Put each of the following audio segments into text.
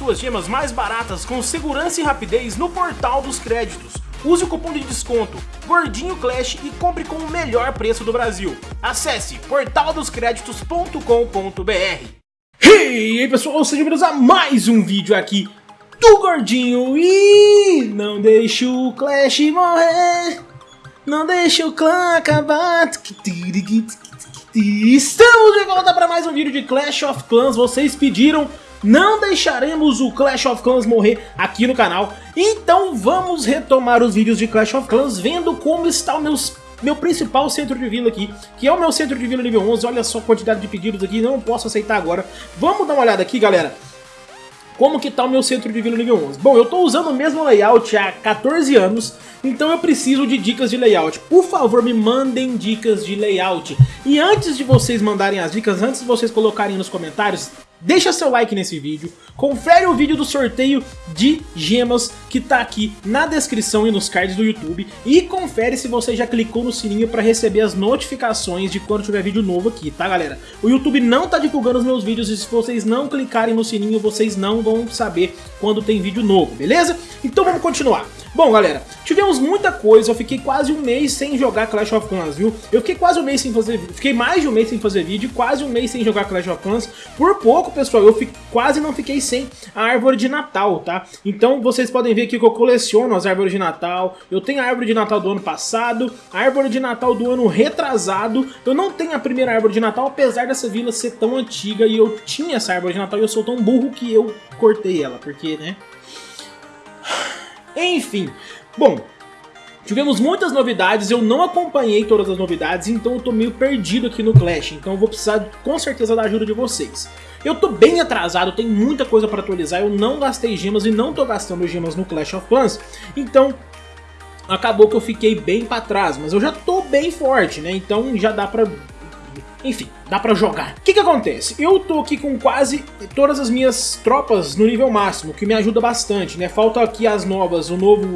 suas gemas mais baratas com segurança e rapidez no portal dos créditos. Use o cupom de desconto Gordinho Clash e compre com o melhor preço do Brasil. Acesse portaldoscreditos.com.br aí pessoal, sejam bem-vindos a mais um vídeo aqui do Gordinho. E não deixe o Clash morrer. Não deixe o clã acabar. Estamos de volta para mais um vídeo de Clash of Clans, vocês pediram não deixaremos o Clash of Clans morrer aqui no canal. Então vamos retomar os vídeos de Clash of Clans vendo como está o meus, meu principal centro de vila aqui, que é o meu centro de vila nível 11. Olha só a quantidade de pedidos aqui, não posso aceitar agora. Vamos dar uma olhada aqui, galera. Como que tá o meu centro de vila nível 11? Bom, eu tô usando o mesmo layout há 14 anos, então eu preciso de dicas de layout. Por favor, me mandem dicas de layout. E antes de vocês mandarem as dicas, antes de vocês colocarem nos comentários, Deixa seu like nesse vídeo, confere o vídeo do sorteio de gemas que tá aqui na descrição e nos cards do YouTube e confere se você já clicou no sininho para receber as notificações de quando tiver vídeo novo aqui, tá galera? O YouTube não tá divulgando os meus vídeos e se vocês não clicarem no sininho vocês não vão saber quando tem vídeo novo, beleza? Então vamos continuar. Bom, galera, tivemos muita coisa, eu fiquei quase um mês sem jogar Clash of Clans, viu? Eu fiquei quase um mês sem fazer fiquei mais de um mês sem fazer vídeo, quase um mês sem jogar Clash of Clans. Por pouco, pessoal, eu fiquei, quase não fiquei sem a árvore de Natal, tá? Então vocês podem ver aqui que eu coleciono as árvores de Natal, eu tenho a árvore de Natal do ano passado, a árvore de Natal do ano retrasado, eu não tenho a primeira árvore de Natal, apesar dessa vila ser tão antiga e eu tinha essa árvore de Natal e eu sou tão burro que eu cortei ela, porque, né... Enfim, bom, Tivemos muitas novidades, eu não acompanhei todas as novidades, então eu tô meio perdido aqui no Clash, então eu vou precisar com certeza da ajuda de vocês. Eu tô bem atrasado, tem muita coisa para atualizar, eu não gastei gemas e não tô gastando gemas no Clash of Clans, então acabou que eu fiquei bem para trás, mas eu já tô bem forte, né, então já dá pra enfim, dá pra jogar. O que que acontece? Eu tô aqui com quase todas as minhas tropas no nível máximo, que me ajuda bastante, né? Falta aqui as novas, o novo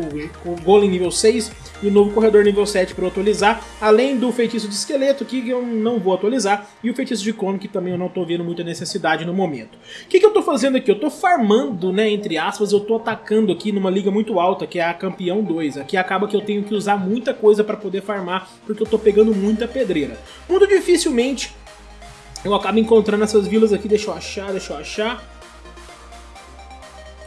Golem nível 6 e o novo Corredor nível 7 para atualizar, além do Feitiço de Esqueleto, que eu não vou atualizar, e o Feitiço de Clone, que também eu não tô vendo muita necessidade no momento. O que que eu tô fazendo aqui? Eu tô farmando, né, entre aspas, eu tô atacando aqui numa liga muito alta, que é a Campeão 2. Aqui acaba que eu tenho que usar muita coisa para poder farmar, porque eu tô pegando muita pedreira. Muito dificilmente eu acabo encontrando essas vilas aqui, deixa eu achar, deixa eu achar.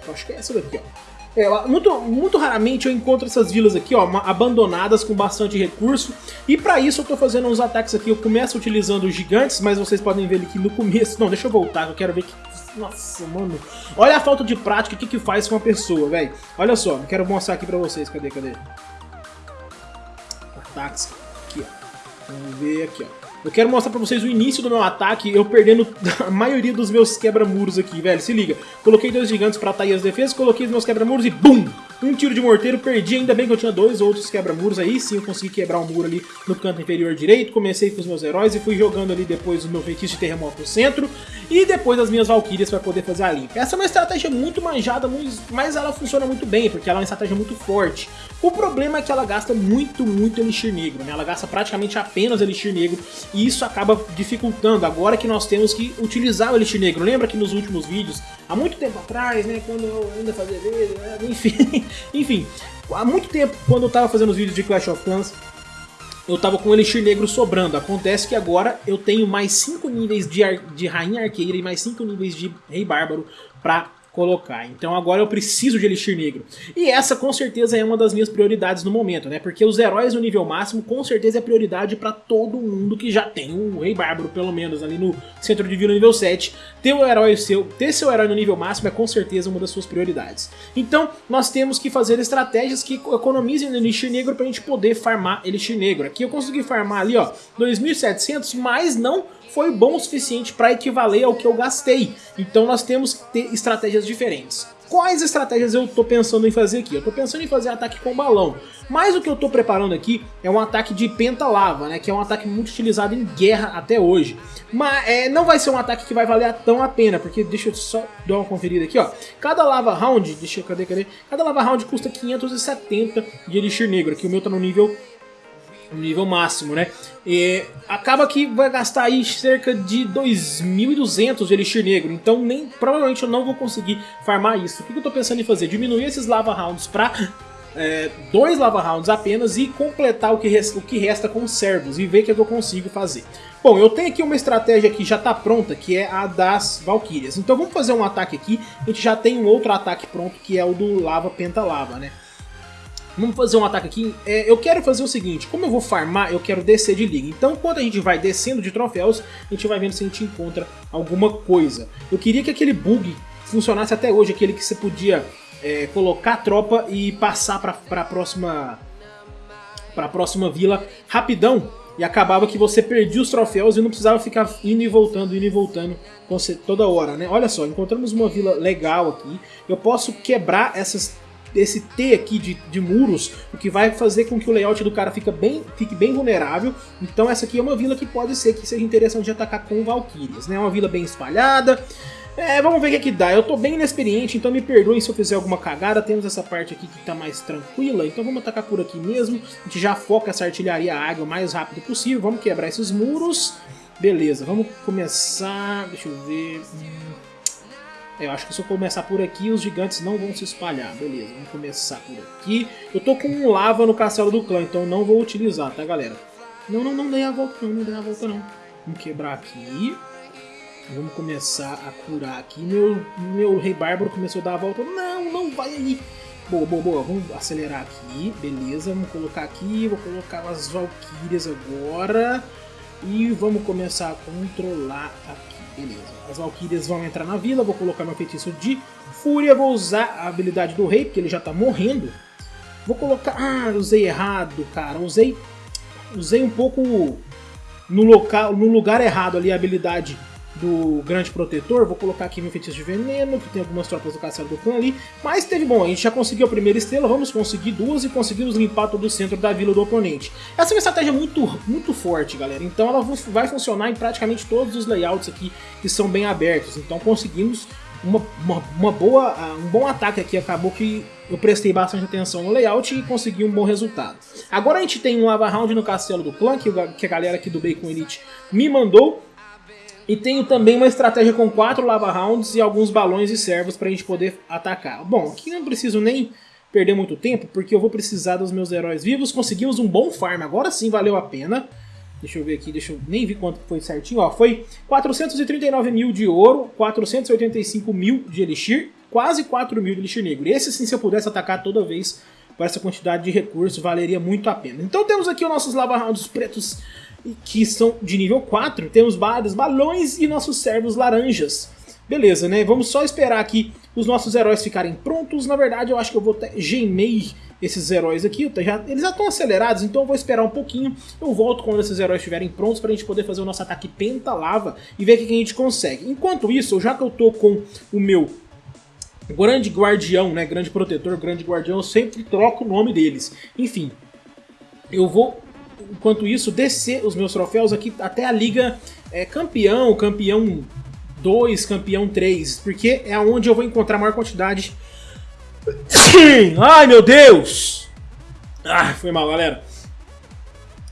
Eu acho que é essa daqui, ó. É, muito, muito raramente eu encontro essas vilas aqui, ó, abandonadas com bastante recurso. E para isso eu tô fazendo uns ataques aqui. Eu começo utilizando os gigantes, mas vocês podem ver aqui no começo. Não, deixa eu voltar, eu quero ver que... Nossa, mano. Olha a falta de prática, o que que faz com uma pessoa, velho. Olha só, quero mostrar aqui pra vocês. Cadê, cadê? Ataques. Aqui, ó. Vamos ver aqui, ó. Eu quero mostrar pra vocês o início do meu ataque, eu perdendo a maioria dos meus quebra-muros aqui, velho. Se liga. Coloquei dois gigantes pra atair as defesas, coloquei os meus quebra-muros e BUM! Um tiro de morteiro, perdi, ainda bem que eu tinha dois outros quebra-muros aí, sim eu consegui quebrar um muro ali no canto inferior direito, comecei com os meus heróis e fui jogando ali depois o meu feitiço de terremoto no centro, e depois as minhas valquírias para poder fazer a limpa. Essa é uma estratégia muito manjada, mas ela funciona muito bem, porque ela é uma estratégia muito forte. O problema é que ela gasta muito, muito Elixir Negro, né? Ela gasta praticamente apenas Elixir Negro, e isso acaba dificultando, agora que nós temos que utilizar o Elixir Negro. Lembra que nos últimos vídeos, há muito tempo atrás, né, quando eu ainda fazia vídeo, né, enfim, enfim, há muito tempo, quando eu tava fazendo os vídeos de Clash of Clans, eu tava com o Elixir Negro sobrando. Acontece que agora eu tenho mais 5 níveis de, de Rainha Arqueira e mais 5 níveis de Rei Bárbaro pra colocar. Então agora eu preciso de Elixir Negro. E essa com certeza é uma das minhas prioridades no momento, né? Porque os heróis no nível máximo com certeza é prioridade para todo mundo que já tem o Rei Bárbaro, pelo menos, ali no Centro Divino nível 7. Ter, o herói seu, ter seu herói no nível máximo é com certeza uma das suas prioridades. Então nós temos que fazer estratégias que economizem no Elixir Negro para a gente poder farmar Elixir Negro. Aqui eu consegui farmar ali, ó, 2.700, mas não foi bom o suficiente para equivaler ao que eu gastei. Então nós temos que ter estratégias diferentes. Quais estratégias eu estou pensando em fazer aqui? Eu estou pensando em fazer ataque com balão, mas o que eu estou preparando aqui é um ataque de penta-lava, né, que é um ataque muito utilizado em guerra até hoje. Mas é, não vai ser um ataque que vai valer tão a pena, porque deixa eu só dar uma conferida aqui, ó. Cada lava round, deixa eu, cadê, cadê? Cada lava round custa 570 de elixir negro, aqui o meu está no nível no nível máximo, né? E acaba que vai gastar aí cerca de 2.200 de Elixir Negro, então nem, provavelmente eu não vou conseguir farmar isso. O que eu tô pensando em fazer? Diminuir esses Lava Rounds pra é, dois Lava Rounds apenas e completar o que, resta, o que resta com os servos e ver o que, é que eu consigo fazer. Bom, eu tenho aqui uma estratégia que já está pronta, que é a das Valkyrias. Então vamos fazer um ataque aqui, a gente já tem um outro ataque pronto, que é o do Lava Pentalava, né? Vamos fazer um ataque aqui. É, eu quero fazer o seguinte, como eu vou farmar, eu quero descer de liga. Então, quando a gente vai descendo de troféus, a gente vai vendo se a gente encontra alguma coisa. Eu queria que aquele bug funcionasse até hoje, aquele que você podia é, colocar a tropa e passar para a próxima, pra próxima vila rapidão. E acabava que você perdia os troféus e não precisava ficar indo e voltando, indo e voltando toda hora, né? Olha só, encontramos uma vila legal aqui. Eu posso quebrar essas esse T aqui de, de muros, o que vai fazer com que o layout do cara fique bem, fique bem vulnerável. Então essa aqui é uma vila que pode ser que seja interessante de atacar com Valkyrias, né? Uma vila bem espalhada. É, vamos ver o que, é que dá. Eu tô bem inexperiente, então me perdoem se eu fizer alguma cagada. Temos essa parte aqui que tá mais tranquila, então vamos atacar por aqui mesmo. A gente já foca essa artilharia água o mais rápido possível. Vamos quebrar esses muros. Beleza, vamos começar... Deixa eu ver... Hum, eu acho que se eu começar por aqui, os gigantes não vão se espalhar. Beleza, vamos começar por aqui. Eu tô com um lava no castelo do clã, então não vou utilizar, tá, galera? Não, não, não dei a volta não, não dei a volta não. Vamos quebrar aqui. Vamos começar a curar aqui. Meu, meu rei bárbaro começou a dar a volta. Não, não vai aí. Boa, boa, boa. Vamos acelerar aqui. Beleza, vamos colocar aqui. Vou colocar as valquírias agora. E vamos começar a controlar aqui. Beleza. As Valkyrias vão entrar na vila, vou colocar meu feitiço de Fúria, vou usar a habilidade do rei, porque ele já tá morrendo. Vou colocar... Ah, usei errado, cara. Usei, usei um pouco no, local, no lugar errado ali a habilidade do Grande Protetor. Vou colocar aqui meu feitiço de veneno, que tem algumas tropas do castelo do clã ali. Mas teve bom, a gente já conseguiu a primeira estrela, vamos conseguir duas e conseguimos limpar todo o centro da vila do oponente. Essa é uma estratégia muito, muito forte, galera. Então ela vai funcionar em praticamente todos os layouts aqui que são bem abertos. Então conseguimos uma, uma, uma, boa, um bom ataque aqui. Acabou que eu prestei bastante atenção no layout e consegui um bom resultado. Agora a gente tem um Lava Round no castelo do clã, que, que a galera aqui do Bacon Elite me mandou. E tenho também uma estratégia com quatro lava rounds e alguns balões e servos para a gente poder atacar. Bom, aqui não preciso nem perder muito tempo, porque eu vou precisar dos meus heróis vivos. Conseguimos um bom farm, agora sim valeu a pena. Deixa eu ver aqui, deixa eu nem vi quanto foi certinho. Ó, foi 439 mil de ouro, 485 mil de elixir, quase 4 mil de elixir negro. Esse sim, se eu pudesse atacar toda vez com essa quantidade de recursos, valeria muito a pena. Então temos aqui os nossos lava rounds pretos que são de nível 4. Temos vários balões e nossos servos laranjas. Beleza, né? Vamos só esperar aqui os nossos heróis ficarem prontos. Na verdade, eu acho que eu vou até gemei esses heróis aqui. Já, eles já estão acelerados, então eu vou esperar um pouquinho. Eu volto quando esses heróis estiverem prontos para a gente poder fazer o nosso ataque penta-lava e ver o que a gente consegue. Enquanto isso, já que eu tô com o meu grande guardião, né? Grande protetor, grande guardião, eu sempre troco o nome deles. Enfim, eu vou enquanto isso, descer os meus troféus aqui até a liga é, campeão, campeão 2, campeão 3, porque é onde eu vou encontrar a maior quantidade. Ai meu Deus! Ah, foi mal, galera.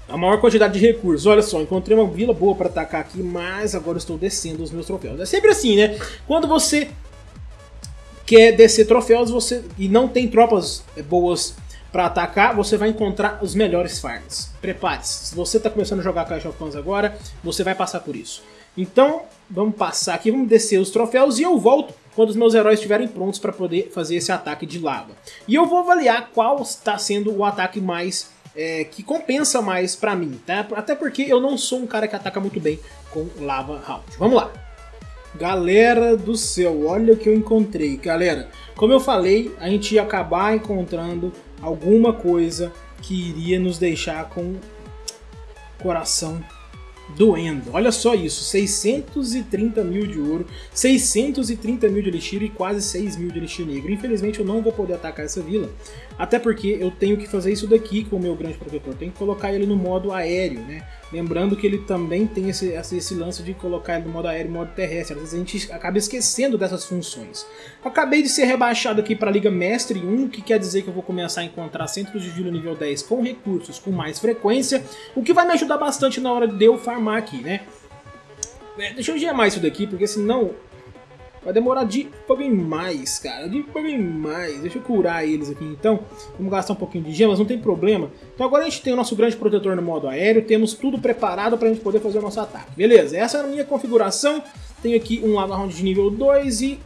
A maior quantidade de recursos. Olha só, encontrei uma vila boa para atacar aqui, mas agora estou descendo os meus troféus. É sempre assim, né? Quando você quer descer troféus você e não tem tropas boas para atacar, você vai encontrar os melhores farms. Prepare-se. Se você está começando a jogar Clash of Clans agora, você vai passar por isso. Então, vamos passar aqui, vamos descer os troféus e eu volto quando os meus heróis estiverem prontos para poder fazer esse ataque de lava. E eu vou avaliar qual está sendo o ataque mais é, que compensa mais para mim, tá? Até porque eu não sou um cara que ataca muito bem com lava round. Vamos lá. Galera do céu, olha o que eu encontrei. Galera, como eu falei, a gente ia acabar encontrando alguma coisa que iria nos deixar com coração doendo. Olha só isso, 630 mil de ouro, 630 mil de elixir e quase 6 mil de elixir negro. Infelizmente eu não vou poder atacar essa vila, até porque eu tenho que fazer isso daqui com o meu grande protetor. Tenho que colocar ele no modo aéreo, né? Lembrando que ele também tem esse, esse lance de colocar ele no modo aéreo e modo terrestre. Às vezes a gente acaba esquecendo dessas funções. Acabei de ser rebaixado aqui para a Liga Mestre 1, que quer dizer que eu vou começar a encontrar centros de vila nível 10 com recursos com mais frequência, o que vai me ajudar bastante na hora de eu farmar aqui, né? É, deixa eu gemar isso daqui, porque senão Vai demorar de mais, cara. De mais. Deixa eu curar eles aqui então. Vamos gastar um pouquinho de gemas, não tem problema. Então agora a gente tem o nosso grande protetor no modo aéreo. Temos tudo preparado para a gente poder fazer o nosso ataque. Beleza, essa é a minha configuração. Tenho aqui um Lava Round de nível 2 e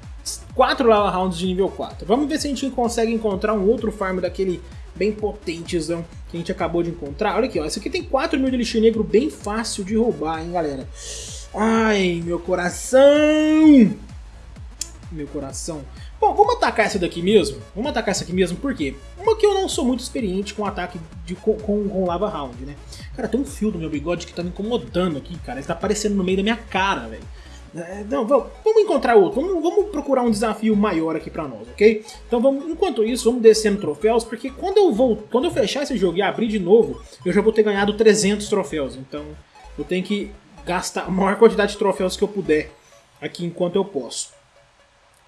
quatro Lava Rounds de nível 4. Vamos ver se a gente consegue encontrar um outro farm daquele bem potentezão que a gente acabou de encontrar. Olha aqui, ó. Esse aqui tem 4 mil de elixir negro bem fácil de roubar, hein, galera. Ai, meu coração! meu coração. Bom, vamos atacar essa daqui mesmo? Vamos atacar essa aqui mesmo, por quê? Uma que eu não sou muito experiente com ataque de, com, com, com, lava round, né? Cara, tem um fio do meu bigode que tá me incomodando aqui, cara. Ele tá aparecendo no meio da minha cara, velho. É, não, vamos, vamos encontrar outro, vamos, vamos, procurar um desafio maior aqui pra nós, ok? Então vamos, enquanto isso, vamos descendo troféus, porque quando eu vou, quando eu fechar esse jogo e abrir de novo, eu já vou ter ganhado 300 troféus, então eu tenho que gastar a maior quantidade de troféus que eu puder aqui enquanto eu posso.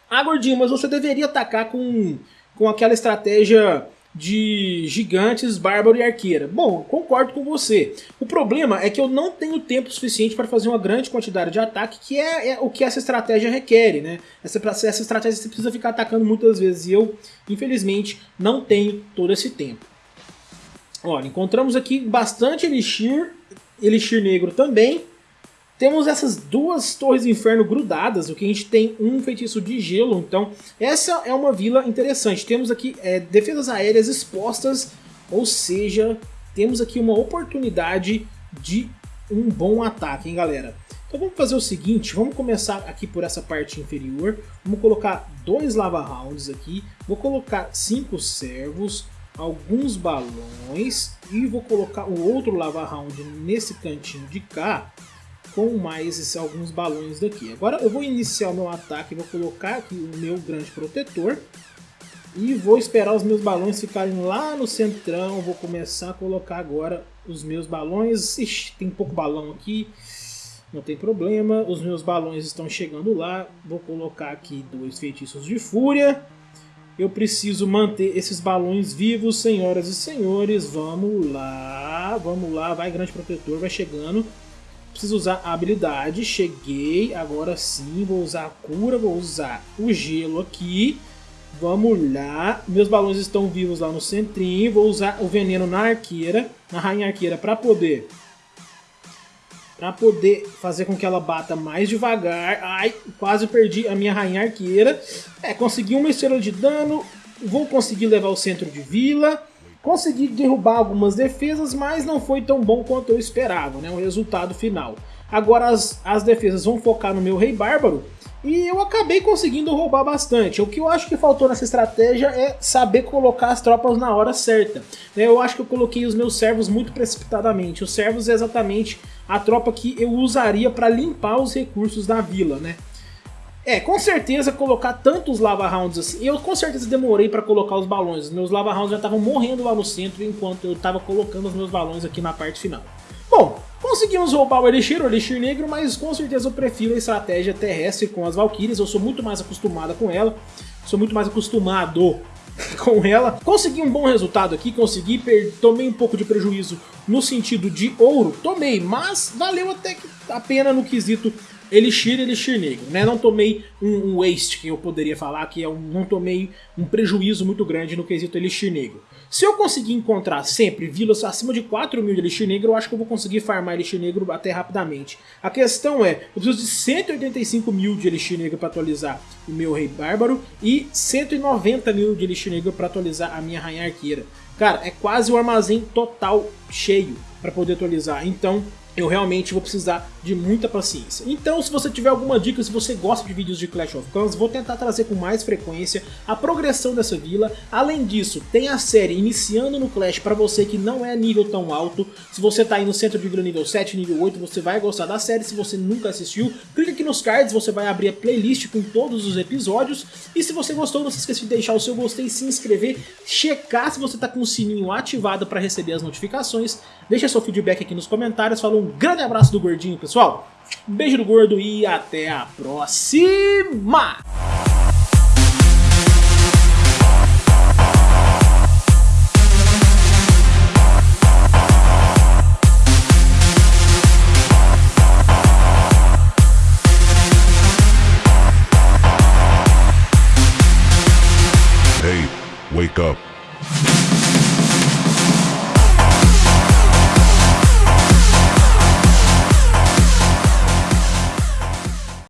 Ah, gordinho, mas você deveria atacar com, com aquela estratégia de gigantes, bárbaro e arqueira. Bom, concordo com você. O problema é que eu não tenho tempo suficiente para fazer uma grande quantidade de ataque, que é, é, o que essa estratégia requer, né? Essa, essa estratégia você precisa ficar atacando muitas vezes e eu, infelizmente, não tenho todo esse tempo. Olha, encontramos aqui bastante elixir, elixir negro também, temos essas duas torres de inferno grudadas, o que a gente tem um feitiço de gelo, então essa é uma vila interessante. Temos aqui é, defesas aéreas expostas, ou seja, temos aqui uma oportunidade de um bom ataque, hein galera? Então vamos fazer o seguinte, vamos começar aqui por essa parte inferior, vamos colocar dois lava rounds aqui, vou colocar cinco servos, alguns balões e vou colocar o outro lava round nesse cantinho de cá, com mais esses, alguns balões daqui. Agora eu vou iniciar o meu ataque, vou colocar aqui o meu grande protetor e vou esperar os meus balões ficarem lá no centrão. Vou começar a colocar agora os meus balões. Ixi, tem pouco balão aqui, não tem problema. Os meus balões estão chegando lá. Vou colocar aqui dois feitiços de fúria. Eu preciso manter esses balões vivos, senhoras e senhores. Vamos lá, vamos lá. Vai, grande protetor, vai chegando. Preciso usar a habilidade, cheguei, agora sim, vou usar a cura, vou usar o gelo aqui. Vamos lá, meus balões estão vivos lá no centrinho, vou usar o veneno na arqueira, na rainha arqueira, para poder para poder fazer com que ela bata mais devagar. Ai, quase perdi a minha rainha arqueira. É, consegui uma estrela de dano, vou conseguir levar o centro de vila. Consegui derrubar algumas defesas, mas não foi tão bom quanto eu esperava, né? O resultado final. Agora as, as defesas vão focar no meu Rei Bárbaro, e eu acabei conseguindo roubar bastante. O que eu acho que faltou nessa estratégia é saber colocar as tropas na hora certa. Eu acho que eu coloquei os meus servos muito precipitadamente. Os servos é exatamente a tropa que eu usaria para limpar os recursos da vila, né? É, com certeza colocar tantos lava rounds assim. Eu com certeza demorei para colocar os balões. Meus lava rounds já estavam morrendo lá no centro enquanto eu estava colocando os meus balões aqui na parte final. Bom, conseguimos roubar o Elixir, o Elixir Negro, mas com certeza eu prefiro a estratégia terrestre com as Valkyrias. Eu sou muito mais acostumada com ela. Sou muito mais acostumado com ela. Consegui um bom resultado aqui, consegui, tomei um pouco de prejuízo no sentido de ouro, tomei, mas valeu até a pena no quesito Elixir Elixir Negro, né? Não tomei um, um, waste, que eu poderia falar, que é um, não tomei um prejuízo muito grande no quesito Elixir Negro. Se eu conseguir encontrar sempre vilas acima de 4 mil de Elixir Negro, eu acho que eu vou conseguir farmar Elixir Negro até rapidamente. A questão é, eu preciso de 185 mil de Elixir Negro para atualizar o meu Rei Bárbaro e 190 mil de Elixir Negro para atualizar a minha Rainha Arqueira. Cara, é quase o armazém total cheio para poder atualizar, então eu realmente vou precisar de muita paciência. Então, se você tiver alguma dica, se você gosta de vídeos de Clash of Clans, vou tentar trazer com mais frequência a progressão dessa vila. Além disso, tem a série iniciando no Clash para você que não é nível tão alto. Se você tá aí no centro de vila nível 7, nível 8, você vai gostar da série. Se você nunca assistiu, clica aqui nos cards, você vai abrir a playlist com todos os episódios. E se você gostou, não se esqueça de deixar o seu gostei, se inscrever, checar se você tá com o sininho ativado para receber as notificações. Deixa seu feedback aqui nos comentários, falou Um grande abraço do Gordinho, pessoal. Beijo do Gordo e até a próxima! Wake up.